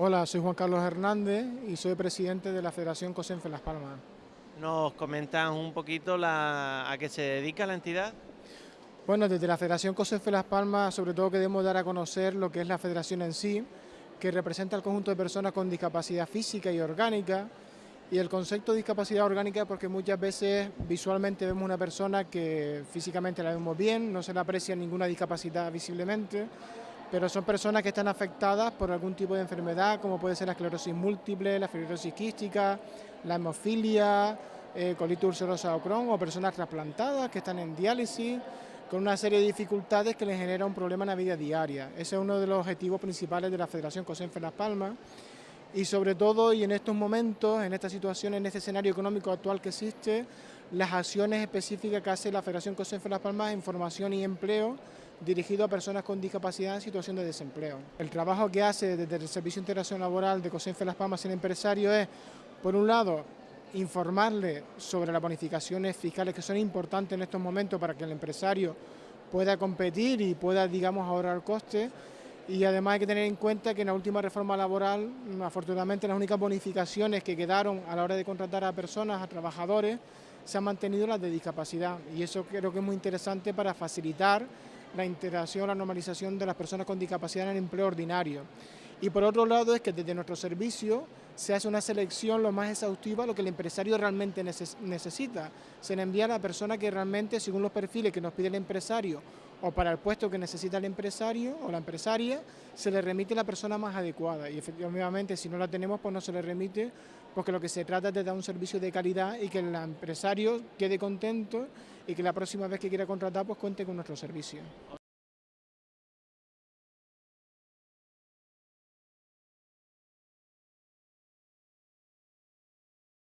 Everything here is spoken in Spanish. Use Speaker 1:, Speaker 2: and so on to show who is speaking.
Speaker 1: Hola, soy Juan Carlos Hernández y soy presidente de la Federación COSENFE Las Palmas.
Speaker 2: ¿Nos comentan un poquito a qué se dedica la entidad?
Speaker 1: Bueno, desde la Federación COSENFE Las Palmas sobre todo queremos dar a conocer lo que es la federación en sí, que representa al conjunto de personas con discapacidad física y orgánica, y el concepto de discapacidad orgánica porque muchas veces visualmente vemos una persona que físicamente la vemos bien, no se le aprecia ninguna discapacidad visiblemente, pero son personas que están afectadas por algún tipo de enfermedad, como puede ser la esclerosis múltiple, la fibrosis quística, la hemofilia, eh, colitis ulcerosa o Crohn, o personas trasplantadas que están en diálisis, con una serie de dificultades que les genera un problema en la vida diaria. Ese es uno de los objetivos principales de la Federación COSENFE Las Palmas, y sobre todo, y en estos momentos, en esta situación, en este escenario económico actual que existe, las acciones específicas que hace la Federación COSENFE Las Palmas en formación y empleo dirigido a personas con discapacidad en situación de desempleo. El trabajo que hace desde el Servicio de Integración Laboral de COSENFE Las Palmas en empresario es, por un lado, informarle sobre las bonificaciones fiscales que son importantes en estos momentos para que el empresario pueda competir y pueda, digamos, ahorrar costes, y además hay que tener en cuenta que en la última reforma laboral, afortunadamente las únicas bonificaciones que quedaron a la hora de contratar a personas, a trabajadores, se han mantenido las de discapacidad y eso creo que es muy interesante para facilitar la integración, la normalización de las personas con discapacidad en el empleo ordinario. Y por otro lado es que desde nuestro servicio se hace una selección lo más exhaustiva, lo que el empresario realmente necesita. Se le envía a la persona que realmente, según los perfiles que nos pide el empresario o para el puesto que necesita el empresario o la empresaria, se le remite la persona más adecuada. Y efectivamente, si no la tenemos, pues no se le remite, porque lo que se trata es de dar un servicio de calidad y que el empresario quede contento y que la próxima vez que quiera contratar, pues cuente con nuestro servicio.